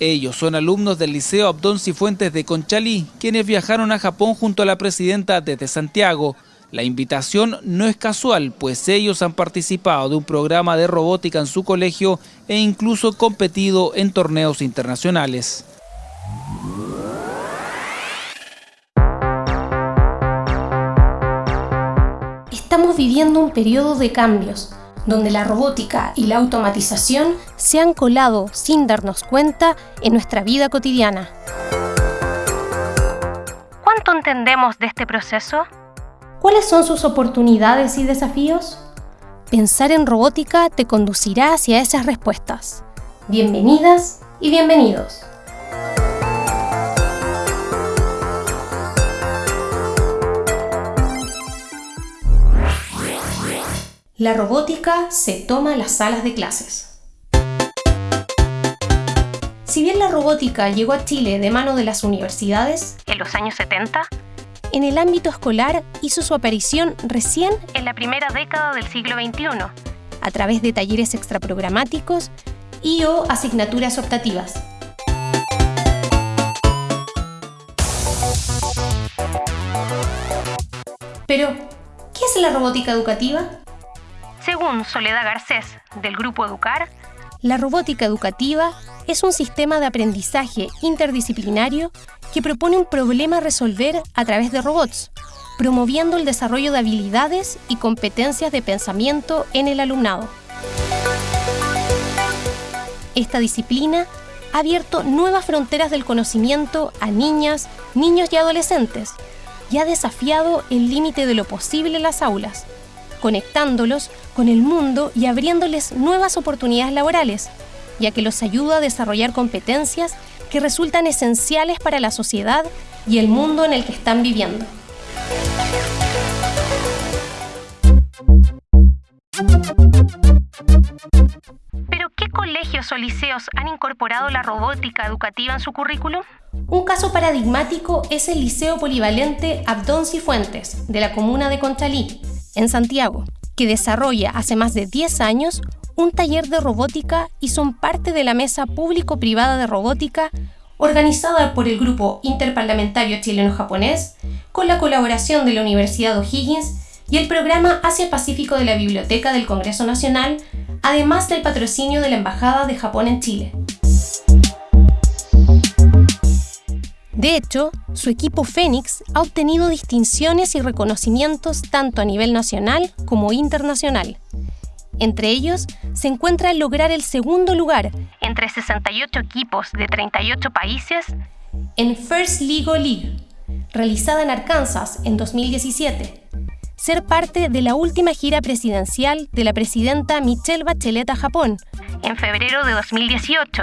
Ellos son alumnos del Liceo Abdón Cifuentes de Conchalí, quienes viajaron a Japón junto a la presidenta desde Santiago. La invitación no es casual, pues ellos han participado de un programa de robótica en su colegio e incluso competido en torneos internacionales. Estamos viviendo un periodo de cambios donde la robótica y la automatización se han colado sin darnos cuenta en nuestra vida cotidiana. ¿Cuánto entendemos de este proceso? ¿Cuáles son sus oportunidades y desafíos? Pensar en robótica te conducirá hacia esas respuestas. Bienvenidas y bienvenidos. La robótica se toma las salas de clases. Si bien la robótica llegó a Chile de mano de las universidades en los años 70, en el ámbito escolar hizo su aparición recién en la primera década del siglo XXI, a través de talleres extraprogramáticos y o asignaturas optativas. Pero, ¿qué es la robótica educativa? Según Soledad Garcés, del Grupo Educar, la robótica educativa es un sistema de aprendizaje interdisciplinario que propone un problema a resolver a través de robots, promoviendo el desarrollo de habilidades y competencias de pensamiento en el alumnado. Esta disciplina ha abierto nuevas fronteras del conocimiento a niñas, niños y adolescentes y ha desafiado el límite de lo posible en las aulas, conectándolos con el mundo y abriéndoles nuevas oportunidades laborales, ya que los ayuda a desarrollar competencias que resultan esenciales para la sociedad y el mundo en el que están viviendo. ¿Pero qué colegios o liceos han incorporado la robótica educativa en su currículum? Un caso paradigmático es el Liceo Polivalente Abdón Cifuentes, de la comuna de Conchalí, en Santiago, que desarrolla hace más de 10 años un taller de robótica y son parte de la Mesa Público-Privada de Robótica organizada por el Grupo Interparlamentario Chileno-Japonés con la colaboración de la Universidad O'Higgins y el programa Asia-Pacífico de la Biblioteca del Congreso Nacional, además del patrocinio de la Embajada de Japón en Chile. De hecho, su equipo Fénix ha obtenido distinciones y reconocimientos tanto a nivel nacional como internacional. Entre ellos se encuentra el lograr el segundo lugar entre 68 equipos de 38 países en First League League, realizada en Arkansas en 2017, ser parte de la última gira presidencial de la presidenta Michelle Bachelet a Japón en febrero de 2018,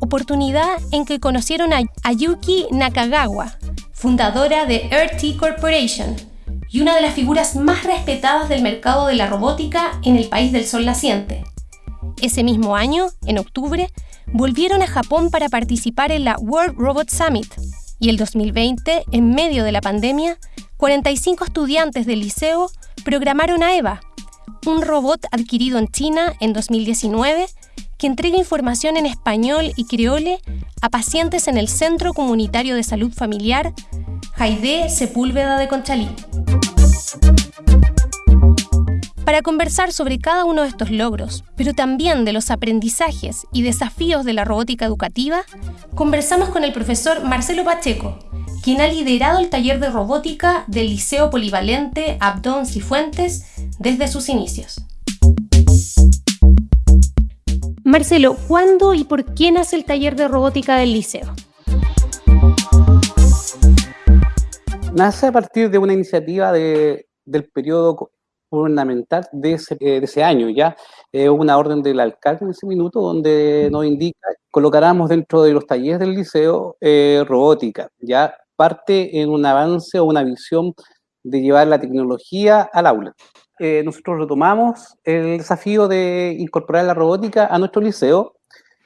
oportunidad en que conocieron a Ayuki Nakagawa, fundadora de RT Corporation y una de las figuras más respetadas del mercado de la robótica en el país del sol naciente. Ese mismo año, en octubre, volvieron a Japón para participar en la World Robot Summit y el 2020, en medio de la pandemia, 45 estudiantes del liceo programaron a EVA, un robot adquirido en China en 2019 que entrega información en español y creole a pacientes en el Centro Comunitario de Salud Familiar Jaide Sepúlveda de Conchalí. Para conversar sobre cada uno de estos logros, pero también de los aprendizajes y desafíos de la robótica educativa, conversamos con el profesor Marcelo Pacheco, quien ha liderado el taller de robótica del Liceo Polivalente Abdón Cifuentes desde sus inicios. Marcelo, ¿cuándo y por qué nace el taller de robótica del liceo? Nace a partir de una iniciativa del periodo gubernamental de ese, eh, de ese año, ya eh, una orden del alcalde en ese minuto donde nos indica colocáramos dentro de los talleres del liceo eh, robótica, ya parte en un avance o una visión de llevar la tecnología al aula. Eh, nosotros retomamos el desafío de incorporar la robótica a nuestro liceo.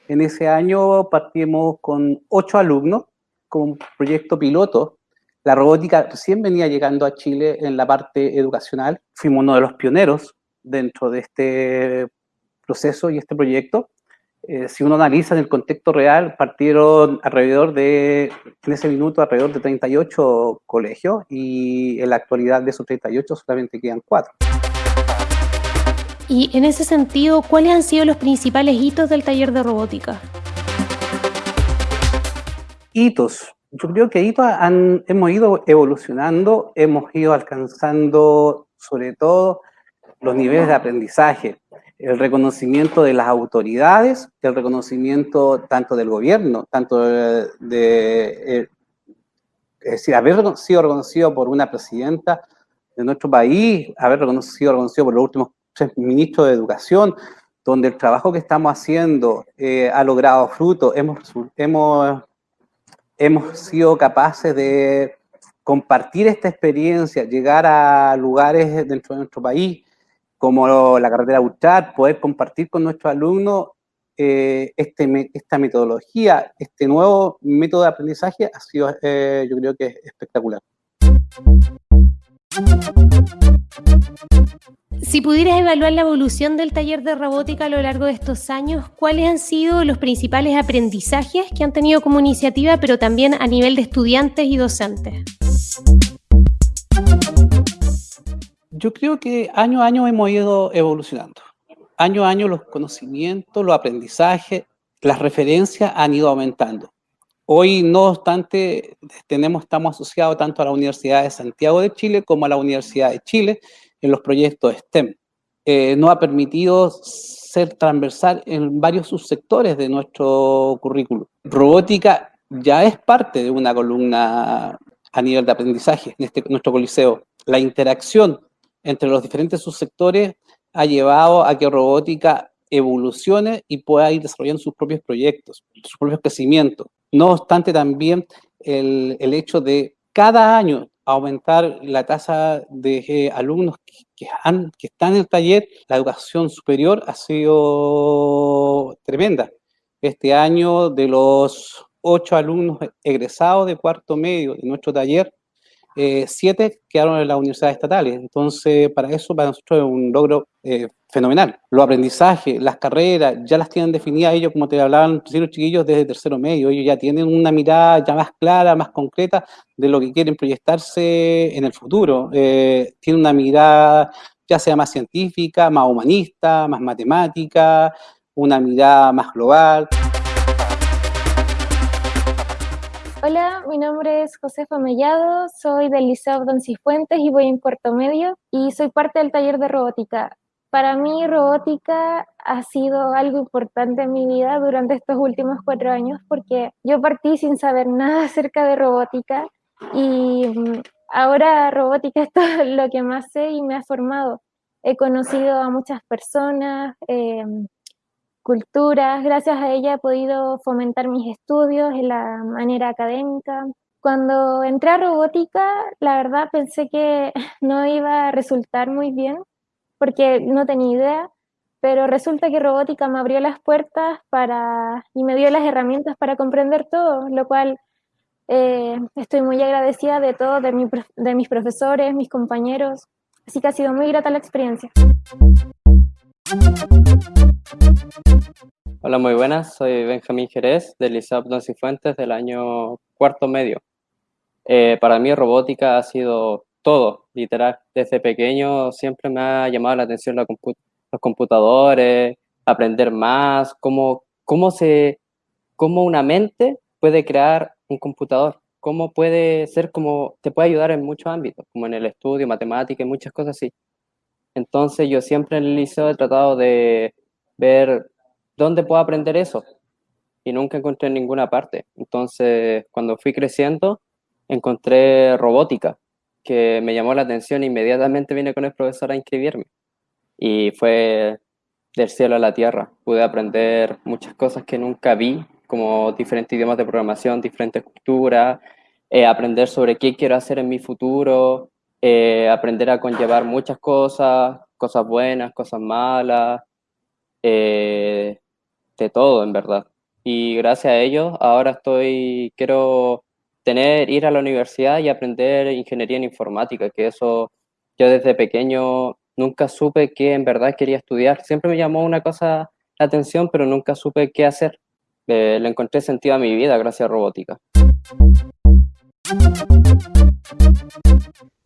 En ese año partimos con ocho alumnos, con proyecto piloto. La robótica recién venía llegando a Chile en la parte educacional. Fuimos uno de los pioneros dentro de este proceso y este proyecto. eh, si uno analiza en el contexto real, partieron alrededor de, en ese minuto, alrededor de 38 colegios y en la actualidad de esos 38 solamente quedan 4. Y en ese sentido, ¿cuáles han sido los principales hitos del taller de robótica? Hitos. Yo creo que hitos han, hemos ido evolucionando, hemos ido alcanzando sobre todo los niveles de aprendizaje el reconocimiento de las autoridades, el reconocimiento tanto del gobierno, tanto de, eh, es decir, haber sido reconocido por una presidenta de nuestro país, haber sido reconocido por los últimos tres ministros de educación, donde el trabajo que estamos haciendo eh, ha logrado fruto, hemos, hemos, hemos sido capaces de compartir esta experiencia, llegar a lugares dentro de nuestro país, como la carretera Butchart, poder compartir con nuestros alumnos eh, este, esta metodología, este nuevo método de aprendizaje ha sido, eh, yo creo que espectacular. Si pudieras evaluar la evolución del taller de robótica a lo largo de estos años, ¿cuáles han sido los principales aprendizajes que han tenido como iniciativa, pero también a nivel de estudiantes y docentes? Yo creo que año a año hemos ido evolucionando. Año a año los conocimientos, los aprendizajes, las referencias han ido aumentando. Hoy, no obstante, tenemos, estamos asociados tanto a la Universidad de Santiago de Chile como a la Universidad de Chile en los proyectos STEM. Eh, nos ha permitido ser transversal en varios subsectores de nuestro currículum. Robótica ya es parte de una columna a nivel de aprendizaje en este, nuestro coliseo. La interacción entre los diferentes subsectores ha llevado a que robótica evolucione y pueda ir desarrollando sus propios proyectos, sus propios crecimientos. No obstante, también el, hecho de cada año aumentar la tasa de eh, alumnos que, que están en el taller, la educación superior ha sido tremenda. Este año, de los ocho alumnos egresados de cuarto medio de nuestro taller, eh, siete quedaron en las universidades estatales. Entonces, para eso, para nosotros es un logro eh, fenomenal. Los aprendizajes, las carreras, ya las tienen definidas ellos, como te hablaban los chiquillos, desde tercero medio. Ellos ya tienen una mirada ya más clara, más concreta de lo que quieren proyectarse en el futuro. Eh, tienen una mirada ya sea más científica, más humanista, más matemática, una mirada más global. Hola, mi nombre es Josefa Mellado, soy del Liceo Don Cifuentes y voy en cuarto medio y soy parte del taller de robótica. Para mí robótica ha sido algo importante en mi vida durante estos últimos cuatro años porque yo partí sin saber nada acerca de robótica y mm, ahora robótica es todo lo que más sé y me ha formado. He conocido a muchas personas, eh, culturas. Gracias a ella he podido fomentar mis estudios en la manera académica. Cuando entré a robótica, la verdad pensé que no iba a resultar muy bien porque no tenía idea, pero resulta que robótica me abrió las puertas para, y me dio las herramientas para comprender todo, lo cual eh, estoy muy agradecida de todos, de, de mis profesores, mis compañeros, así que ha sido muy grata la experiencia. Hola, muy buenas. Soy Benjamín Jerez del Liceo Abdon Fuentes del año cuarto medio. Eh, para mí robótica ha sido todo, literal. Desde pequeño siempre me ha llamado la atención los computadores, aprender más, cómo, cómo, se, cómo una mente puede crear un computador, cómo puede ser como, te puede ayudar en muchos ámbitos, como en el estudio, matemática y muchas cosas así. Entonces yo siempre en el liceo he tratado de ver dónde puedo aprender eso y nunca encontré en ninguna parte. Entonces cuando fui creciendo encontré robótica que me llamó la atención e inmediatamente vine con el profesor a inscribirme y fue del cielo a la tierra. Pude aprender muchas cosas que nunca vi, como diferentes idiomas de programación, diferentes culturas, eh, aprender sobre qué quiero hacer en mi futuro, eh, aprender a conllevar muchas cosas, cosas buenas, cosas malas, eh, de todo en verdad. Y gracias a ellos ahora estoy, quiero tener, ir a la universidad y aprender ingeniería en informática, que eso yo desde pequeño nunca supe que en verdad quería estudiar. Siempre me llamó una cosa la atención, pero nunca supe qué hacer. Eh, le encontré sentido a mi vida gracias a robótica.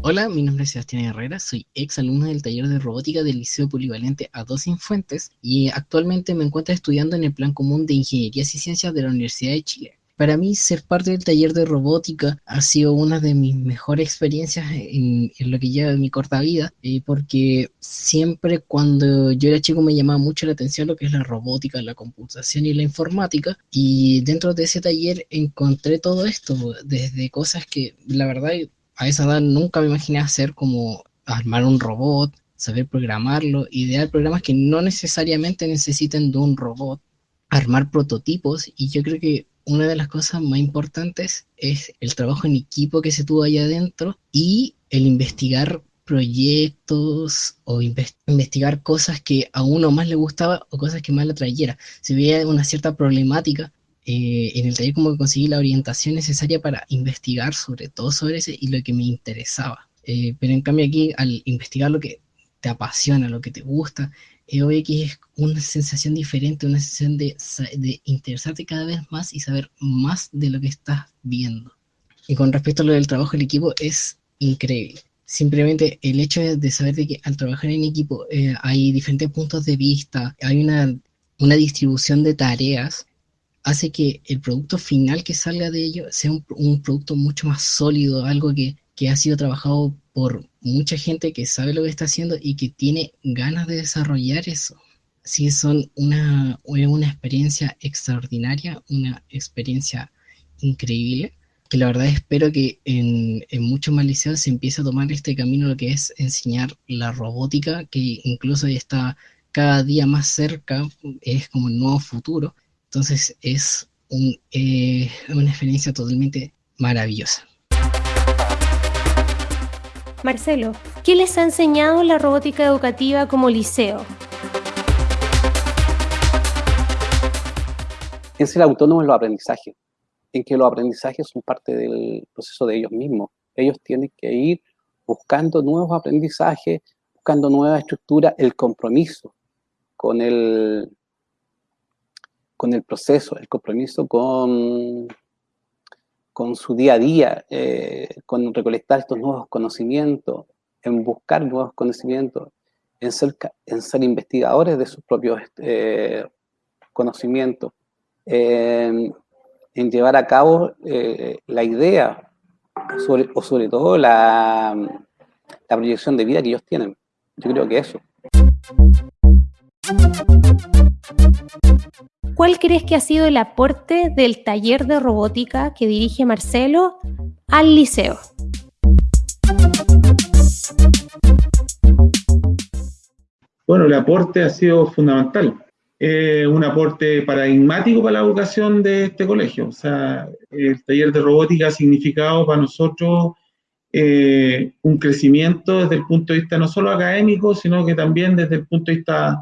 Hola, mi nombre es Sebastián Herrera, soy ex alumno del taller de robótica del Liceo Polivalente A2 Infuentes y actualmente me encuentro estudiando en el plan común de Ingenierías y Ciencias de la Universidad de Chile. Para mí, ser parte del taller de robótica ha sido una de mis mejores experiencias en, lo que lleva mi corta vida, eh, porque siempre cuando yo era chico me llamaba mucho la atención lo que es la robótica, la computación y la informática, y dentro de ese taller encontré todo esto, desde cosas que la verdad a esa edad nunca me imaginé hacer como armar un robot, saber programarlo, idear programas que no necesariamente necesiten de un robot, armar prototipos, y yo creo que una de las cosas más importantes es el trabajo en equipo que se tuvo allá adentro y el investigar proyectos o investigar cosas que a uno más le gustaba o cosas que más le trayera. Si veía una cierta problemática, eh, en el taller como que conseguí la orientación necesaria para investigar sobre todo sobre ese y lo que me interesaba. Eh, pero en cambio aquí, al investigar lo que te apasiona, lo que te gusta, que es una sensación diferente, una sensación de, interesarte cada vez más y saber más de lo que estás viendo. Y con respecto a lo del trabajo en equipo, es increíble. Simplemente el hecho de saber que al trabajar en equipo eh, hay diferentes puntos de vista, hay una, una distribución de tareas, hace que el producto final que salga de ello sea un, un producto mucho más sólido, algo que, que ha sido trabajado por mucha gente que sabe lo que está haciendo y que tiene ganas de desarrollar eso. Sí, son una, una experiencia extraordinaria, una experiencia increíble, que la verdad espero que en, en muchos más liceos se empiece a tomar este camino, lo que es enseñar la robótica, que incluso está cada día más cerca, es como el nuevo futuro. Entonces es eh, una experiencia totalmente maravillosa. Marcelo, ¿qué les ha enseñado la robótica educativa como liceo? En ser autónomo en los aprendizajes, en que los aprendizajes son parte del proceso de ellos mismos. Ellos tienen que ir buscando nuevos aprendizajes, buscando nuevas estructuras, el compromiso con el, con el proceso, el compromiso con, con su día a día, eh, con recolectar estos nuevos conocimientos, en buscar nuevos conocimientos, en ser, investigadores de sus propios eh, conocimientos, en llevar a cabo eh, la idea o sobre todo la proyección de vida que ellos tienen. Yo creo que eso. ¿Cuál crees que ha sido el aporte del taller de robótica que dirige Marcelo al liceo? Bueno, el aporte ha sido fundamental. un aporte paradigmático para la educación de este colegio. O sea, el taller de robótica ha significado para nosotros eh, un crecimiento desde el punto de vista no solo académico, sino que también desde el punto de vista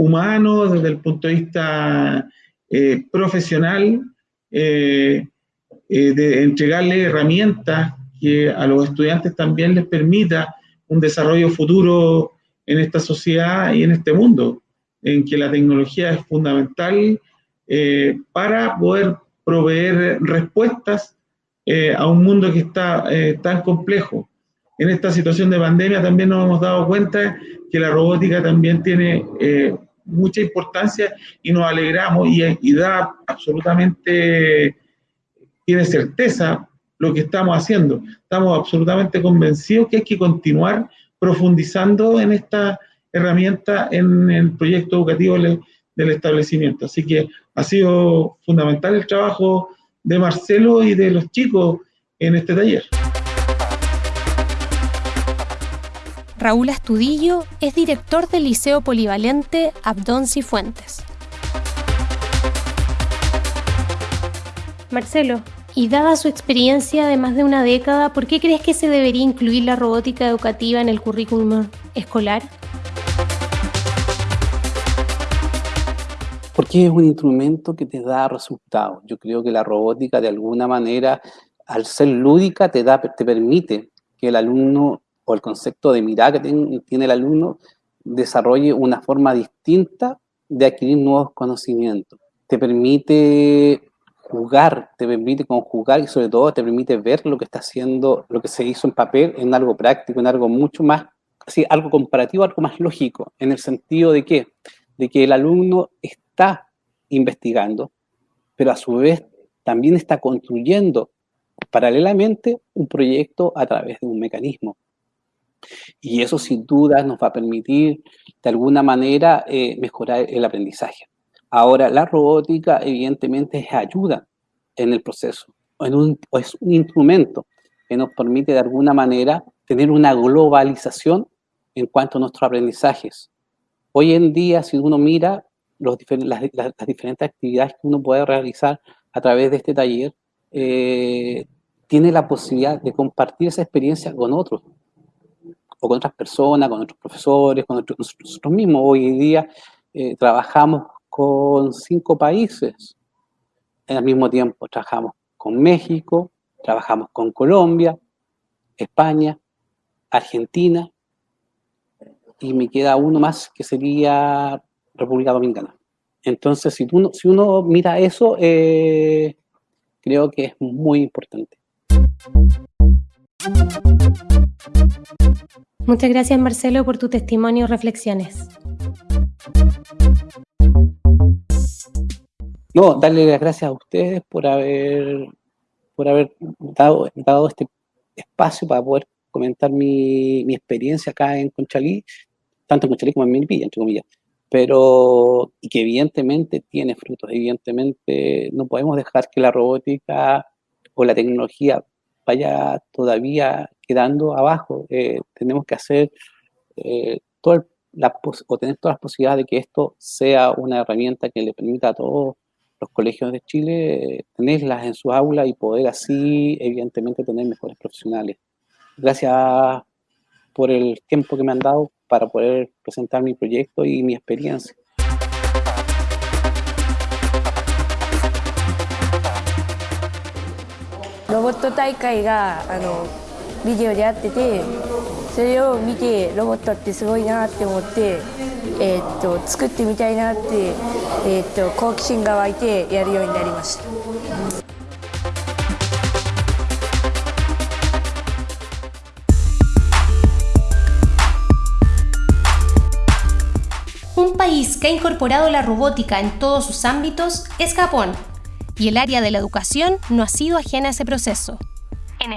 humano, desde el punto de vista eh, profesional, eh, eh, de entregarle herramientas que a los estudiantes también les permita un desarrollo futuro en esta sociedad y en este mundo, en que la tecnología es fundamental para poder proveer respuestas a un mundo que está tan complejo. En esta situación de pandemia también nos hemos dado cuenta que la robótica también tiene mucha importancia y nos alegramos y, da absolutamente, tiene certeza lo que estamos haciendo. Estamos absolutamente convencidos que hay que continuar profundizando en esta herramienta en el proyecto educativo del establecimiento. Así que ha sido fundamental el trabajo de Marcelo y de los chicos en este taller. Raúl Astudillo es director del Liceo Polivalente Abdón Cifuentes. Marcelo, y dada su experiencia de más de una década, ¿por qué crees que se debería incluir la robótica educativa en el currículum escolar? Porque es un instrumento que te da resultados. Yo creo que la robótica de alguna manera, al ser lúdica, te, da, te permite que el alumno el concepto de mirada que tiene el alumno desarrolle una forma distinta de adquirir nuevos conocimientos, te permite jugar, te permite conjugar y sobre todo te permite ver lo que está haciendo, lo que se hizo en papel en algo práctico, en algo mucho más, así, algo comparativo, algo más lógico, en el sentido de que, de que el alumno está investigando, pero a su vez también está construyendo paralelamente un proyecto a través de un mecanismo. Y eso sin duda nos va a permitir de alguna manera eh, mejorar el aprendizaje. Ahora, la robótica evidentemente ayuda en el proceso, es un instrumento que nos permite de alguna manera tener una globalización en cuanto a nuestros aprendizajes. Hoy en día, si uno mira las, diferentes actividades que uno puede realizar a través de este taller, eh, tiene la posibilidad de compartir esa experiencia con otros, o con otras personas, con otros profesores, con nosotros mismos. Hoy día eh, trabajamos con cinco países al mismo tiempo. Trabajamos con México, trabajamos con Colombia, España, Argentina, y me queda uno más que sería República Dominicana. Entonces, si, uno, si uno mira eso, eh, creo que es muy importante. Muchas gracias Marcelo por tu testimonio y reflexiones. No, darle las gracias a ustedes por haber, por haber dado, dado este espacio para poder comentar mi, mi experiencia acá en Conchalí, tanto en Conchalí como en Milpilla, entre comillas pero y que evidentemente tiene frutos, evidentemente no podemos dejar que la robótica o la tecnología vaya todavía quedando abajo. Eh, tenemos que hacer eh, todo el, la, o tener todas las posibilidades de que esto sea una herramienta que le permita a todos los colegios de Chile eh, tenerlas en sus aulas y poder así, evidentemente, tener mejores profesionales. Gracias por el tiempo que me han dado para poder presentar mi proyecto y mi experiencia. Robototai ビデオでやっててそれを見てロボットってすごいなって思って、えー、っと作ってみたいなって、えー、っと好奇心が湧いてやるようになりました。país que ha incorporado la robótica en todos sus ámbitos es Japón, y el área de la educación no ha sido ajena a ese proceso. En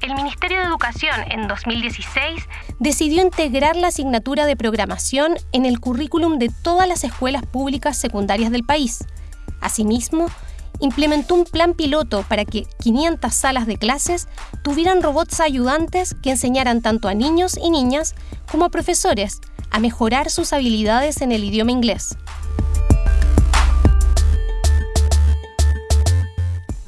el Ministerio de Educación en 2016 decidió integrar la asignatura de programación en el currículum de todas las escuelas públicas secundarias del país. Asimismo, implementó un plan piloto para que 500 salas de clases tuvieran robots ayudantes que enseñaran tanto a niños y niñas como a profesores a mejorar sus habilidades en el idioma inglés.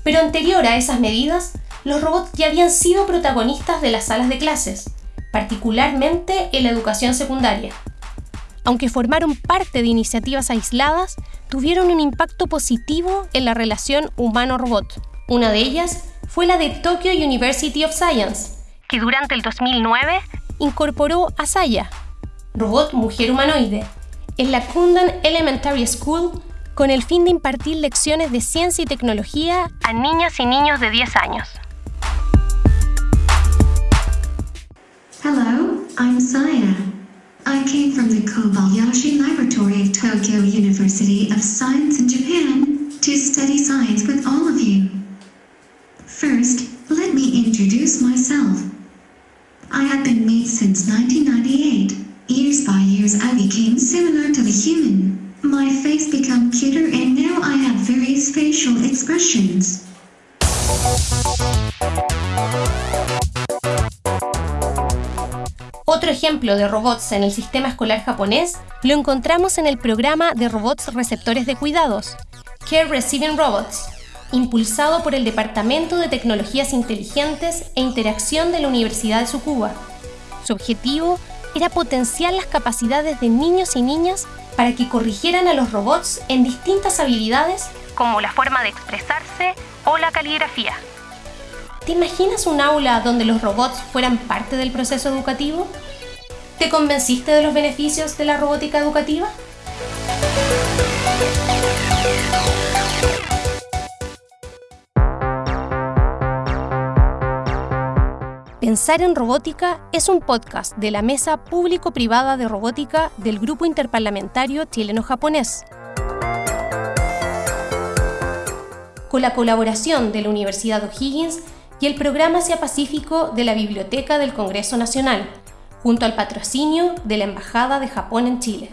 Pero anterior a esas medidas, los robots ya habían sido protagonistas de las salas de clases, particularmente en la educación secundaria. Aunque formaron parte de iniciativas aisladas, tuvieron un impacto positivo en la relación humano-robot. Una de ellas fue la de Tokyo University of Science, que durante el 2009 incorporó a Saya, robot mujer humanoide, en la Kundan Elementary School con el fin de impartir lecciones de ciencia y tecnología a niñas y niños de 10 años. Hello, I'm Saya. I came from the Kobayashi Laboratory of Tokyo University of Science in Japan to study science with all of you. First, let me introduce myself. I have been made since 1998. Years by years I became similar to the human. My face became cuter and now I have various facial expressions. Otro ejemplo de robots en el sistema escolar japonés lo encontramos en el programa de robots receptores de cuidados, Care Receiving Robots, impulsado por el Departamento de Tecnologías Inteligentes e Interacción de la Universidad de Tsukuba. Su objetivo era potenciar las capacidades de niños y niñas para que corrigieran a los robots en distintas habilidades como la forma de expresarse o la caligrafía. ¿Te imaginas un aula donde los robots fueran parte del proceso educativo? ¿Te convenciste de los beneficios de la robótica educativa? Pensar en Robótica es un podcast de la Mesa Público-Privada de Robótica del Grupo Interparlamentario Chileno-Japonés. Con la colaboración de la Universidad O'Higgins y el Programa Asia Pacífico de la Biblioteca del Congreso Nacional, junto al patrocinio de la Embajada de Japón en Chile.